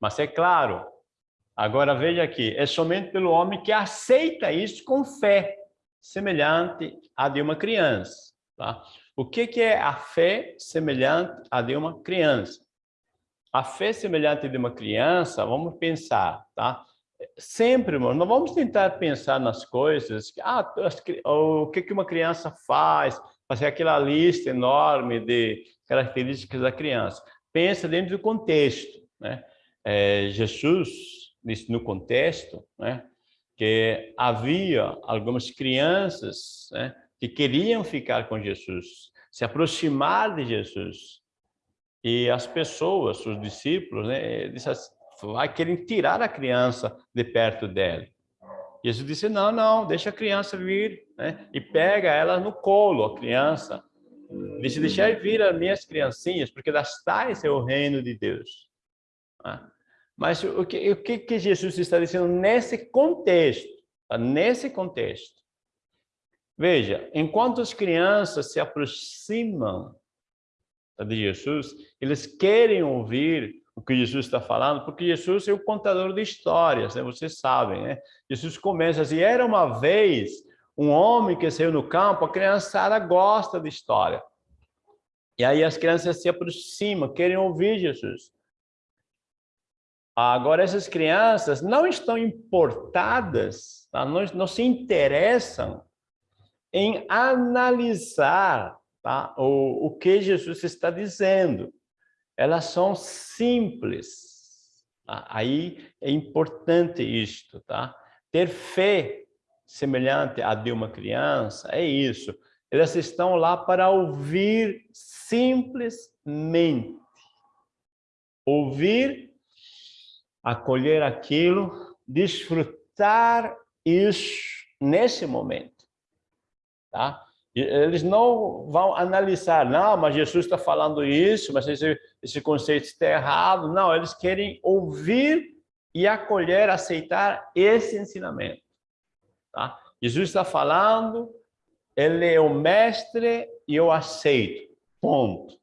Mas é claro, agora veja aqui, é somente pelo homem que aceita isso com fé, semelhante à de uma criança. Tá? O que, que é a fé semelhante à de uma criança? A fé semelhante de uma criança, vamos pensar, tá? Sempre, irmão, não vamos tentar pensar nas coisas, ah, o que, que uma criança faz, fazer aquela lista enorme de características da criança. Pensa dentro do contexto, né? É, Jesus disse no contexto, né? Que havia algumas crianças, né? Que queriam ficar com Jesus, se aproximar de Jesus. E as pessoas, os discípulos, né? Disse assim, vai querer tirar a criança de perto dele. Jesus disse, não, não, deixa a criança vir, né? E pega ela no colo, a criança. Disse, deixar vir as minhas criancinhas, porque das tais é o reino de Deus. Né? Mas o que, o que Jesus está dizendo nesse contexto? Tá? Nesse contexto. Veja, enquanto as crianças se aproximam de Jesus, eles querem ouvir o que Jesus está falando, porque Jesus é o contador de histórias, né? vocês sabem, né? Jesus começa assim, era uma vez um homem que saiu no campo, a criançada gosta de história. E aí as crianças se aproximam, querem ouvir Jesus. Agora, essas crianças não estão importadas, tá? não, não se interessam em analisar tá? o, o que Jesus está dizendo elas são simples. Tá? Aí é importante isto, tá? Ter fé semelhante à de uma criança, é isso. Elas estão lá para ouvir simplesmente. Ouvir, acolher aquilo, desfrutar isso nesse momento, tá? Eles não vão analisar, não, mas Jesus está falando isso, mas esse, esse conceito está errado. Não, eles querem ouvir e acolher, aceitar esse ensinamento. Tá? Jesus está falando, ele é o mestre e eu aceito. Ponto.